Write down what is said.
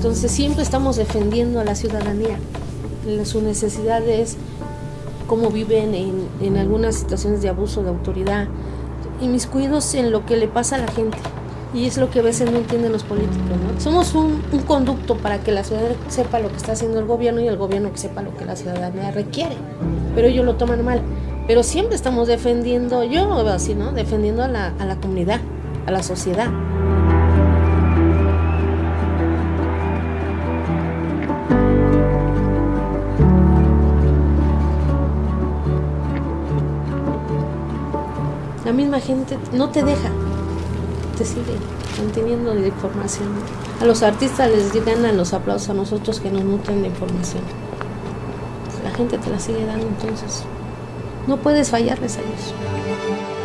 Entonces siempre estamos defendiendo a la ciudadanía, sus necesidades, cómo viven en, en algunas situaciones de abuso de autoridad, y mis cuidos en lo que le pasa a la gente. Y es lo que a veces no entienden los políticos. ¿no? Somos un, un, conducto para que la ciudadanía sepa lo que está haciendo el gobierno y el gobierno que sepa lo que la ciudadanía requiere. Pero ellos lo toman mal. Pero siempre estamos defendiendo, yo lo veo así, ¿no? Defendiendo a la, a la comunidad, a la sociedad. La misma gente no te deja, te sigue manteniendo la información. A los artistas les ganan los aplausos a nosotros que nos nutren de información. La gente te la sigue dando, entonces no puedes fallarles a ellos.